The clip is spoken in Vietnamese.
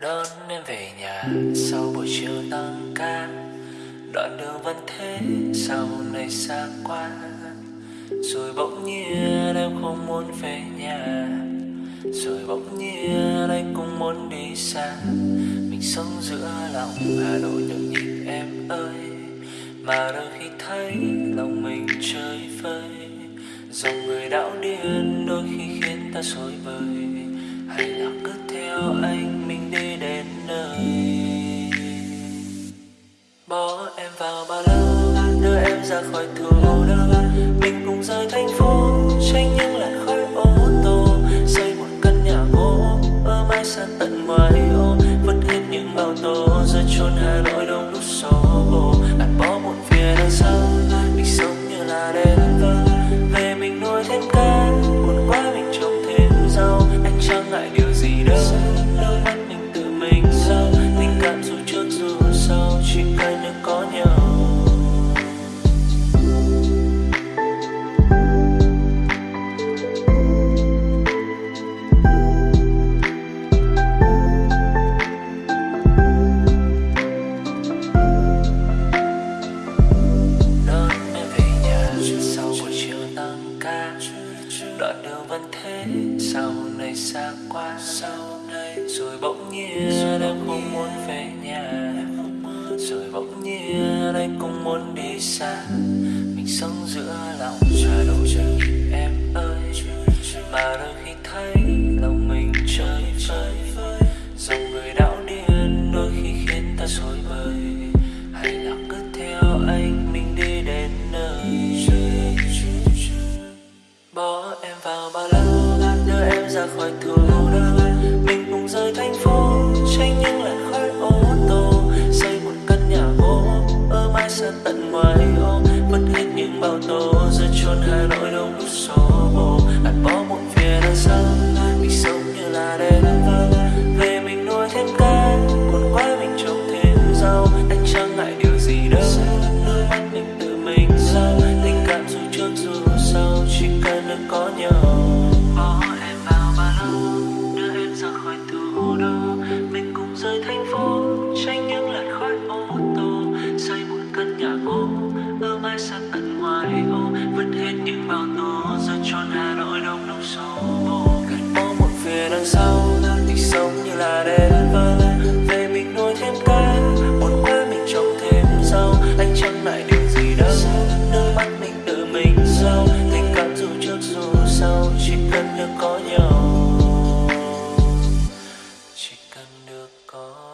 đón em về nhà sau buổi chiều tăng ca. Đoạn đường vẫn thế, sau này xa quá. Rồi bỗng nhiên em không muốn về nhà. Rồi bỗng nhiên anh cũng muốn đi xa. Mình sống giữa lòng hà nội nhộn nhịp em ơi. Mà đôi khi thấy lòng mình chơi vơi. Dòng người đảo điên đôi khi khiến ta rối bời. Hay là cứ theo anh em vào ba lô đưa em ra khỏi thủ đô mình cùng rời thành phố, tránh những làn khói ô tô xây một căn nhà gỗ ở mai xa tận ngoài đường vẫn thế. Sau này xa quá sau này rồi bỗng nhiên em không muốn về nhà. rồi bỗng nhiên anh cũng muốn đi xa. Mình sống giữa lòng nội chờ nhịp em ơi mà đôi khi thấy lòng mình chơi vơi. dòng người đảo điên đôi khi khiến ta rối bời. Hay là cứ theo anh mình đi đến nơi bỏ em ra khỏi thủ đô mình cùng rời thành phố tránh những làn khói ô tô. Xây một căn nhà gỗ, ở mãi xa tận ngoài ô. Vứt hết những bao tố giờ chôn hà nội đông đúc xô bồ. Bạn bỏ một phía đằng sau mình sống như là đêm vơ. Về mình nuôi thêm cá còn quá mình trồng thêm rau. Anh chẳng ngại điều gì đâu? Đôi mắt mình tự mình sao? Tình cảm dù trước dù sau chỉ cần được có nhau đưa em ra khỏi thủ đô mình cùng rời thành phố, tránh những làn khói ô tô. Xây một căn nhà gỗ ở mãi xa tận được